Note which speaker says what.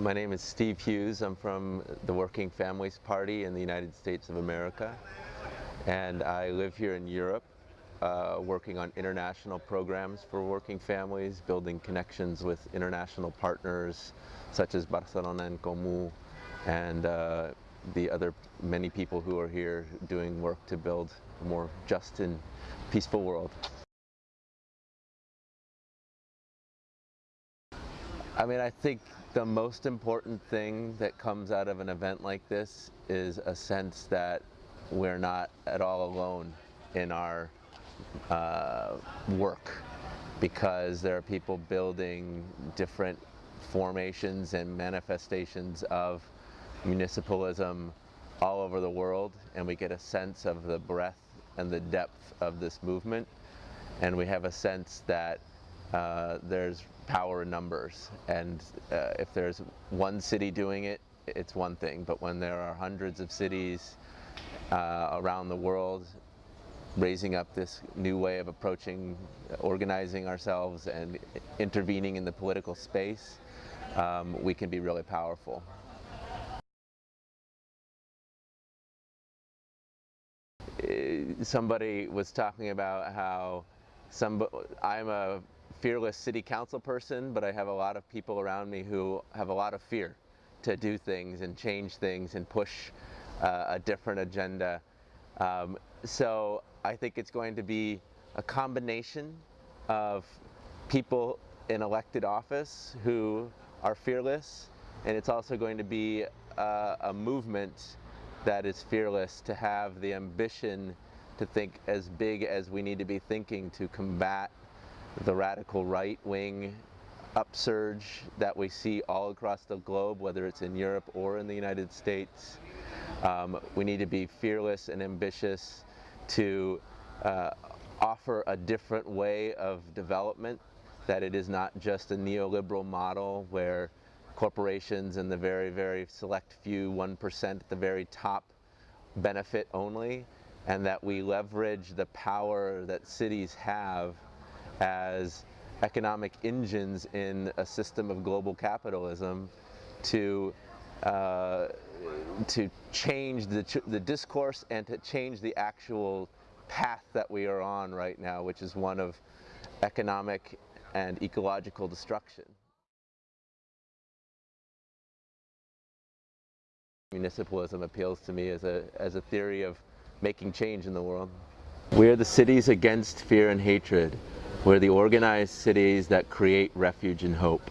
Speaker 1: My name is Steve Hughes. I'm from the Working Families Party in the United States of America. And I live here in Europe, uh, working on international programs for working families, building connections with international partners such as Barcelona en Comú and uh, the other many people who are here doing work to build a more just and peaceful world. I mean, I think the most important thing that comes out of an event like this is a sense that we're not at all alone in our uh, work because there are people building different formations and manifestations of municipalism all over the world and we get a sense of the breadth and the depth of this movement. And we have a sense that uh, there's power in numbers. And uh, if there's one city doing it, it's one thing. But when there are hundreds of cities uh, around the world raising up this new way of approaching, organizing ourselves and intervening in the political space, um, we can be really powerful. Uh, somebody was talking about how some, I'm a fearless city council person, but I have a lot of people around me who have a lot of fear to do things and change things and push uh, a different agenda. Um, so I think it's going to be a combination of people in elected office who are fearless, and it's also going to be a, a movement that is fearless to have the ambition to think as big as we need to be thinking to combat the radical right wing upsurge that we see all across the globe, whether it's in Europe or in the United States. Um, we need to be fearless and ambitious to uh, offer a different way of development, that it is not just a neoliberal model where corporations and the very, very select few, 1% at the very top, benefit only, and that we leverage the power that cities have as economic engines in a system of global capitalism to uh, to change the, the discourse and to change the actual path that we are on right now, which is one of economic and ecological destruction. Municipalism appeals to me as a, as a theory of making change in the world. We're the cities against fear and hatred. We're the organized cities that create refuge and hope.